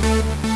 Thank